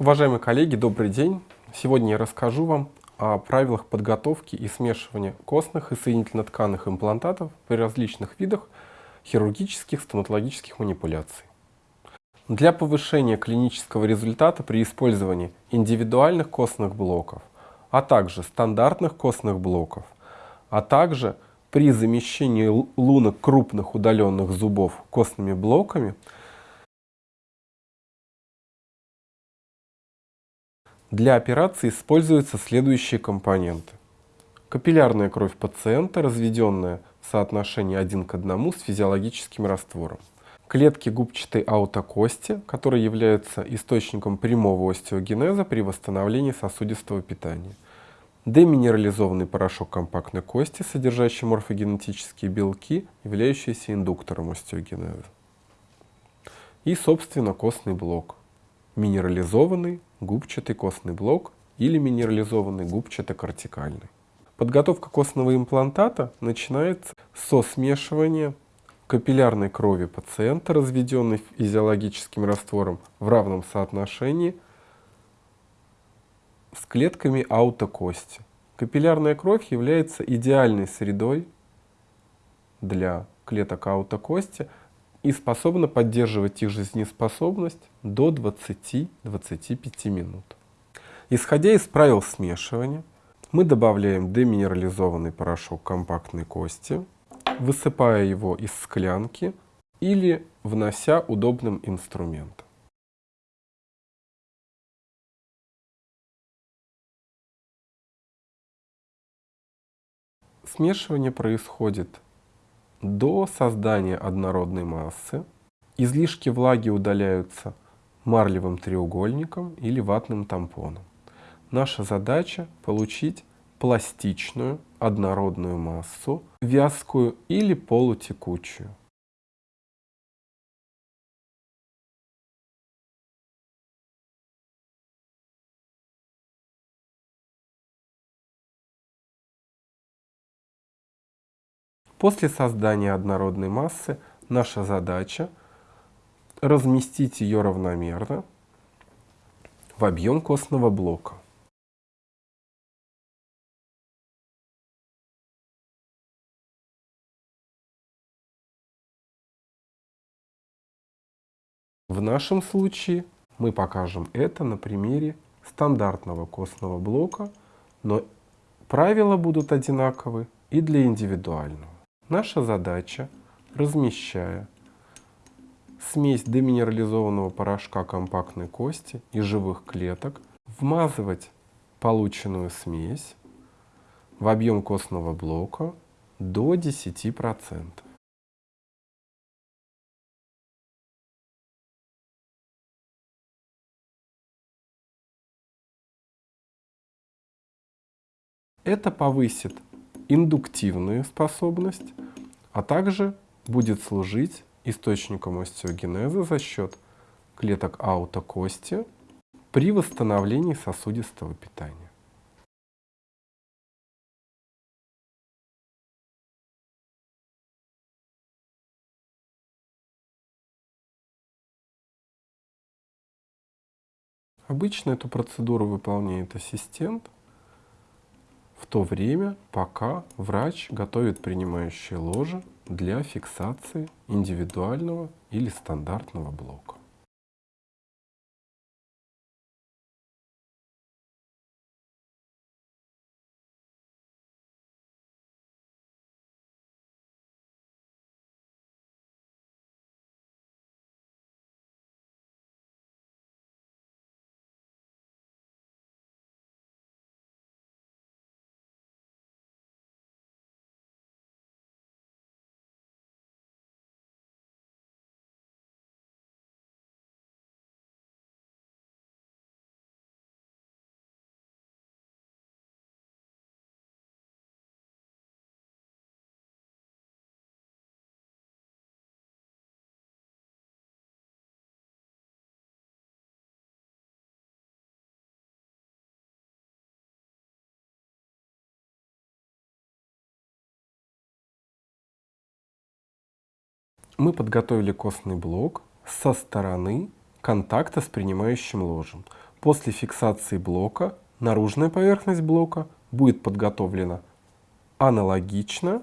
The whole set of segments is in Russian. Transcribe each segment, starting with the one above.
Уважаемые коллеги, добрый день! Сегодня я расскажу вам о правилах подготовки и смешивания костных и соединительно-тканных имплантатов при различных видах хирургических стоматологических манипуляций. Для повышения клинического результата при использовании индивидуальных костных блоков, а также стандартных костных блоков, а также при замещении лунок крупных удаленных зубов костными блоками – Для операции используются следующие компоненты. Капиллярная кровь пациента, разведенная в соотношении 1 к 1 с физиологическим раствором. Клетки губчатой аутокости, которые являются источником прямого остеогенеза при восстановлении сосудистого питания. Деминерализованный порошок компактной кости, содержащий морфогенетические белки, являющиеся индуктором остеогенеза. И, собственно, костный блок. Минерализованный губчатый костный блок или минерализованный губчато-кортикальный. Подготовка костного имплантата начинается со смешивания капиллярной крови пациента, разведенной физиологическим раствором в равном соотношении с клетками аутокости. Капиллярная кровь является идеальной средой для клеток аутокости и способна поддерживать их жизнеспособность до 20-25 минут. Исходя из правил смешивания, мы добавляем деминерализованный порошок компактной кости, высыпая его из склянки или внося удобным инструментом. Смешивание происходит до создания однородной массы излишки влаги удаляются марлевым треугольником или ватным тампоном. Наша задача получить пластичную однородную массу, вязкую или полутекучую. После создания однородной массы наша задача разместить ее равномерно в объем костного блока. В нашем случае мы покажем это на примере стандартного костного блока, но правила будут одинаковы и для индивидуального. Наша задача, размещая смесь деминерализованного порошка компактной кости и живых клеток, вмазывать полученную смесь в объем костного блока до 10%. Это повысит индуктивную способность, а также будет служить источником остеогенеза за счет клеток аутокости при восстановлении сосудистого питания. Обычно эту процедуру выполняет ассистент – в то время, пока врач готовит принимающее ложе для фиксации индивидуального или стандартного блока. Мы подготовили костный блок со стороны контакта с принимающим ложем. После фиксации блока наружная поверхность блока будет подготовлена аналогично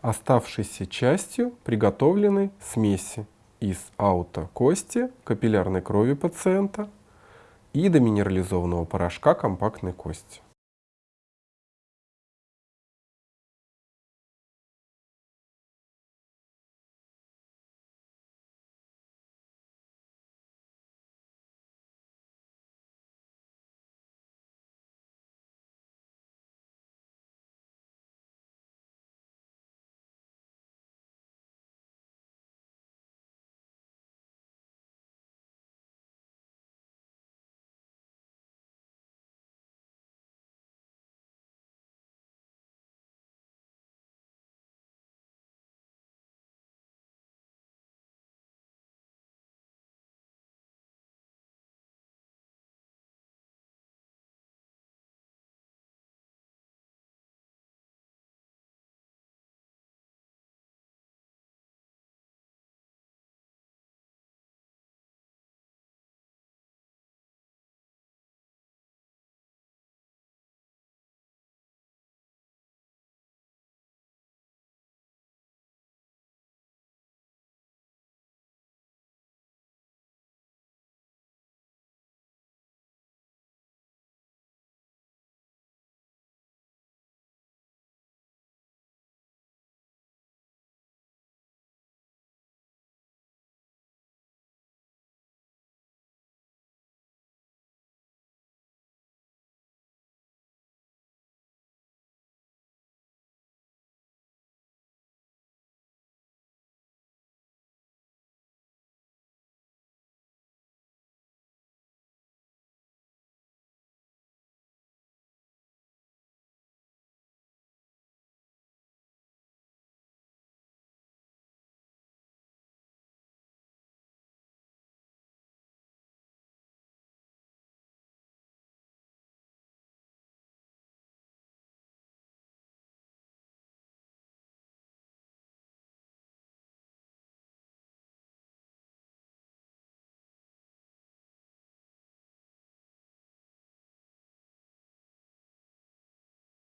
оставшейся частью приготовленной смеси из аутокости, капиллярной крови пациента и доминерализованного порошка компактной кости.